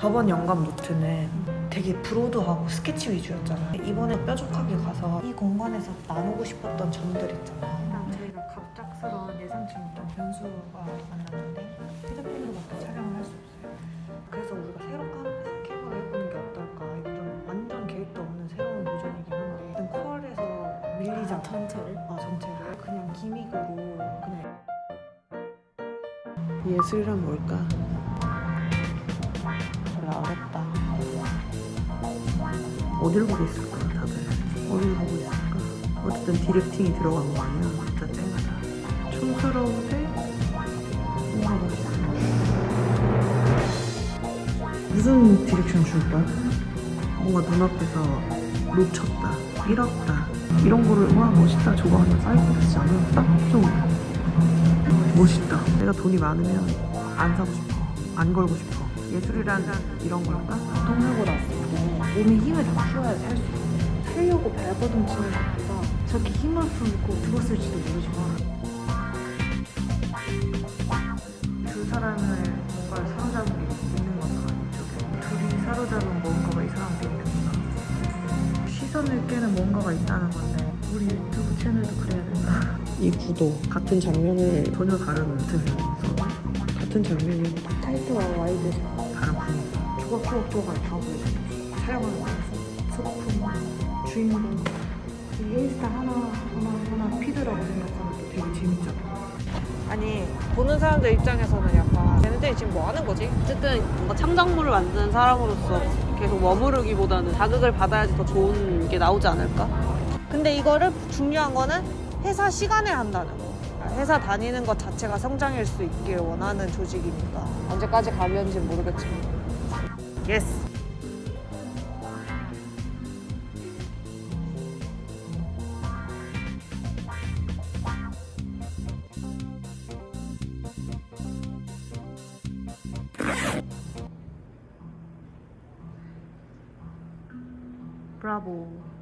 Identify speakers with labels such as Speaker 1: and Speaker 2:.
Speaker 1: 저번 영감 노트는 되게 브로드하고 스케치 위주였잖아. 이번에 뾰족하게 가서 이 공간에서 나누고 싶었던 점들 있잖아. 저희가 갑작스러운 예상치 못한 변수가 만났는데 휴대폰으로 밖에 촬영을 할 수 없어요. 그래서 우리가 새로 까- 생각을 해보는 게 어떨까. 좀 완전 계획도 없는 새로운 도전이긴 한데 일단 컬에서 밀리잖아. 전체를? 어, 전체를. 그냥 기믹으로 그냥 예술이란 뭘까? 몰라 어렵다. 어딜 보고 있을까 다들? 어딜 보고 있을까? 어쨌든 directing이 들어간 거 아니야? 진짜 쨍하다. 촌스러운데 뭔가 멋있어. 무슨 direction 줄까? 뭔가 눈앞에서 놓쳤다, 잃었다 이런 거를 와 멋있다 저거 하나 사이코패스 하면 딱좀 멋있다. 내가 돈이 많으면 안 사고 싶어. 안 걸고 싶어. 예술이란 이런 걸까?
Speaker 2: 운동하고 났을 때 몸에 힘을 다 풀어야 살수 있어. 살려고 발버둥 치는 것보다 저렇게 힘을 풀고 죽었을지도 모르지만
Speaker 1: 두 사람을 뭔가 사로잡은 게 있는 거잖아. 이쪽에. 둘이 사로잡은 뭔가가 이 사람들이 있구나. 시선을 깨는 뭔가가 있다는 건데 우리 유튜브 채널도 그래야 된다. 이 구도 같은 장면을 전혀 다른 틀에서 같은 장면이
Speaker 2: tight와 wide
Speaker 1: 다른 분위기.
Speaker 2: 조각조각조각 다 보여줘. 촬영하는 거에서 소품, 주인공 이 인스타 하나 하나 하나 feed라고 생각하면 또 되게 재밌잖아.
Speaker 3: 아니 보는 사람들 입장에서는 약간 얘네들이 지금 뭐 하는 거지?
Speaker 4: 어쨌든 뭔가 창작물을 만드는 사람으로서 계속 머무르기보다는 자극을 받아야지 더 좋은 게 나오지 않을까?
Speaker 3: 근데 이거를 중요한 거는 회사 시간에 한다는 거. 회사 다니는 것 자체가 성장일 수 있길 원하는 조직이니까 언제까지 가려는지 모르겠지만 yes
Speaker 1: 브라보.